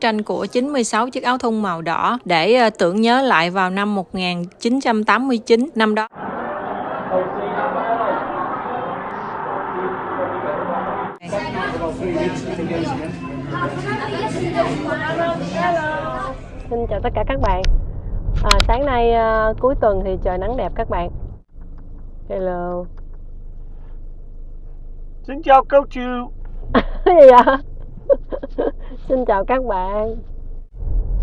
tranh của 96 chiếc áo thun màu đỏ để ờ, tưởng nhớ lại vào năm 1989 năm đó. Xin chào tất cả các bạn. À, sáng nay uh, cuối tuần thì trời nắng đẹp các bạn. Hello. Xin chào cô chú. gì vậy? Xin chào các bạn.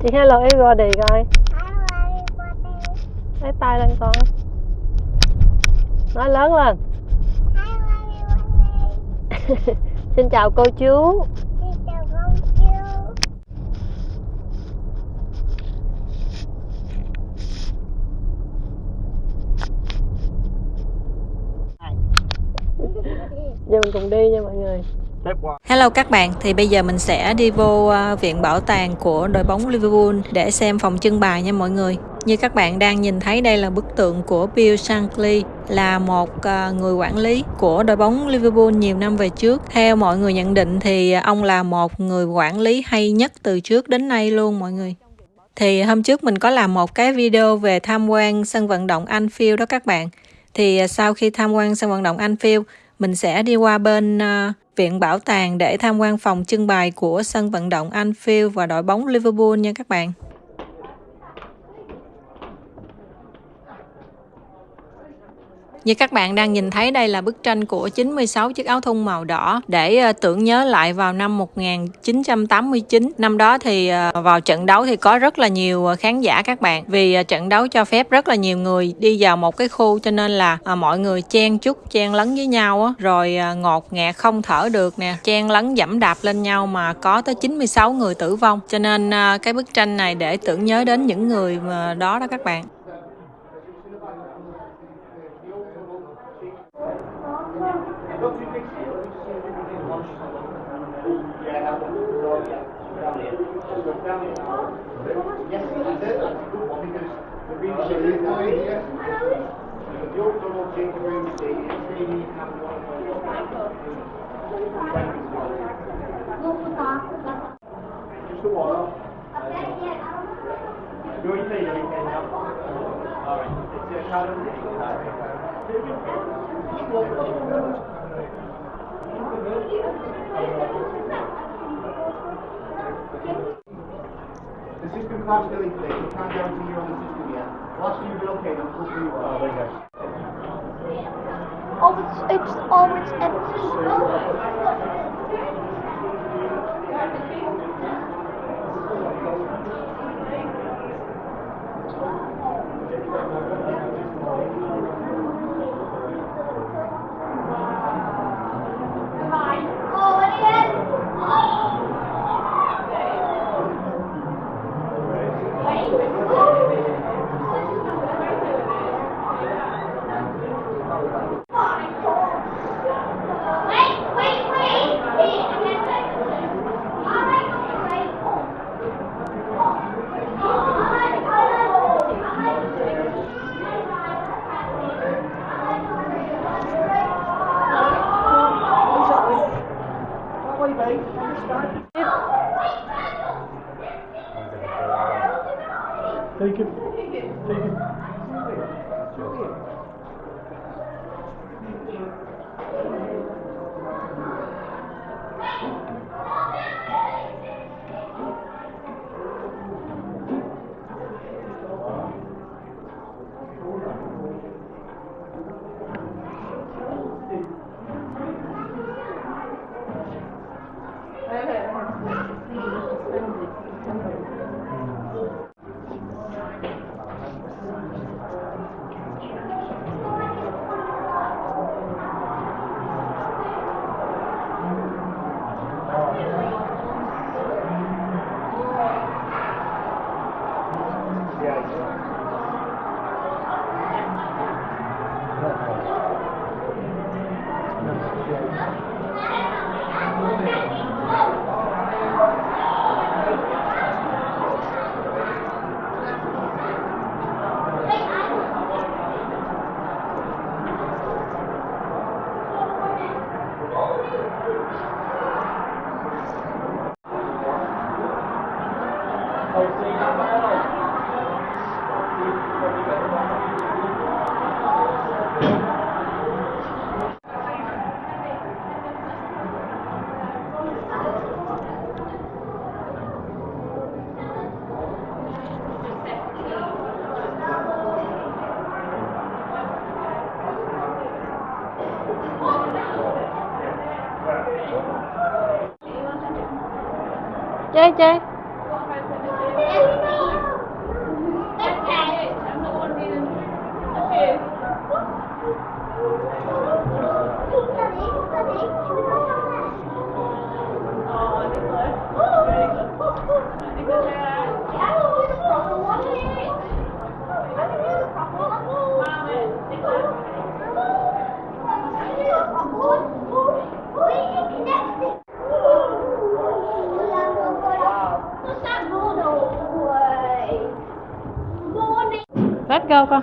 Chị hello everybody coi. Lấy tay lên con. Nói lớn lên. Xin chào cô chú. Giờ mình cùng đi nha mọi người. Hello các bạn, thì bây giờ mình sẽ đi vô ờ, viện bảo tàng của đội bóng Liverpool để xem phòng trưng bày nha mọi người. Như các bạn đang nhìn thấy đây là bức tượng của Bill Shankly là một ờ, người quản lý của đội bóng Liverpool nhiều năm về trước. Theo mọi người nhận định thì ông là một người quản lý hay nhất từ trước đến nay luôn mọi người. Thì hôm trước mình có làm một cái video về tham quan sân vận động Anfield đó các bạn. Thì ờ, sau khi tham quan sân vận động Anfield, mình sẽ đi qua bên viện bảo tàng để tham quan phòng trưng bày của sân vận động Anfield và đội bóng Liverpool nha các bạn. Như các bạn đang nhìn thấy đây là bức tranh của 96 chiếc áo thun màu đỏ để ờ, tưởng nhớ lại vào năm 1989. Năm đó thì ờ, vào trận đấu thì có rất là nhiều ờ, khán giả các bạn. Vì trận đấu cho phép rất là nhiều người đi vào một cái khu cho nên là mọi người chen chúc, chen lấn với nhau á, rồi ngột ngạt không thở được nè, chen lấn dẫm đạp lên nhau mà có tới 96 người tử vong. Cho nên cái bức tranh này để tưởng nhớ đến những người mà đó đó các bạn. 是我喽。有一点有一点要。Alright, it's your challenge. The system collapsed really quick. It's not down to you on the system yet. Watch you, you'll be okay. Don't push you. Oh, there you go it's always empty. Tschüss. Rất go con.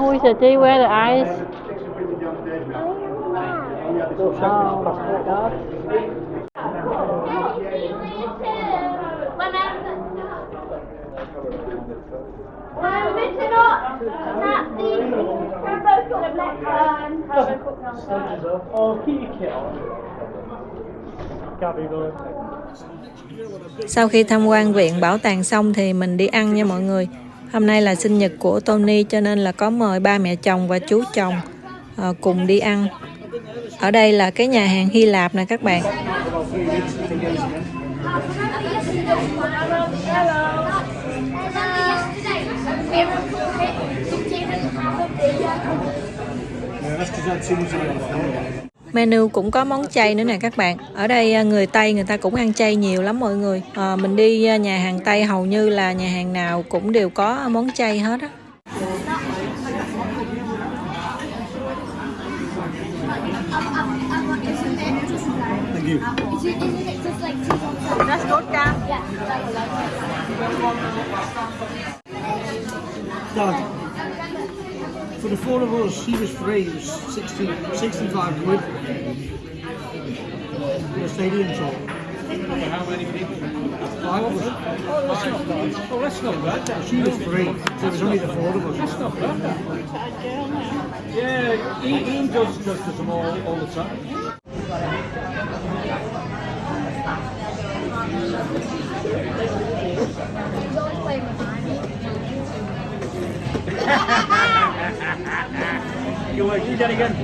Oh, is that they wear the eyes? Oh, my God. Oh, kitty cat. Can't be going. Sau khi tham quan viện bảo tàng xong thì mình đi ăn nha mọi người. Hôm nay là sinh nhật của Tony cho nên là có mời ba mẹ chồng và chú chồng à, cùng đi ăn. Ở đây là cái nhà hàng Hy Lạp nè các bạn. Yeah, that's because I've seen it. Menu cũng có món chay nữa nè các bạn. Ở đây à, người Tây người ta cũng ăn chay nhiều lắm mọi người. À, mình đi à, nhà hàng Tây hầu như là nhà hàng nào cũng đều có món chay hết á. The four of us, he was free, it was 60, 65 quid. For the stadium tour. For how many people? Five of us. Oh, that's not bad. Oh, that's not bad. She was free, so it was only the four of us. That's not bad. Yeah, Ian does, does them all, all the time. you to do that again?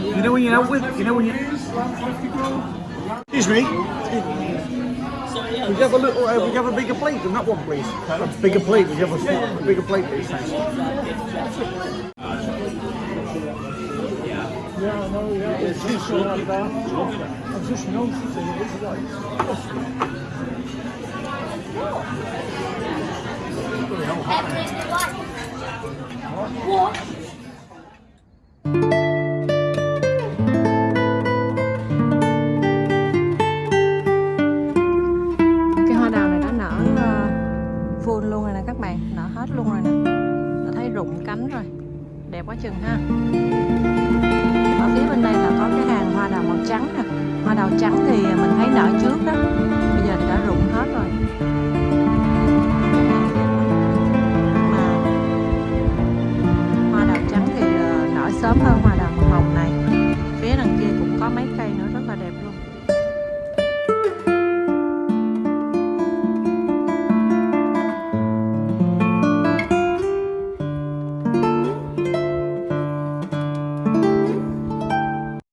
You know when you're out with, you know when you. Excuse me. Would you have a little, uh, would you have a bigger plate than that one, please? A bigger plate, would you have a, a bigger plate, please? Thanks. Yeah, know, yeah. It's just like. I'm like. Cái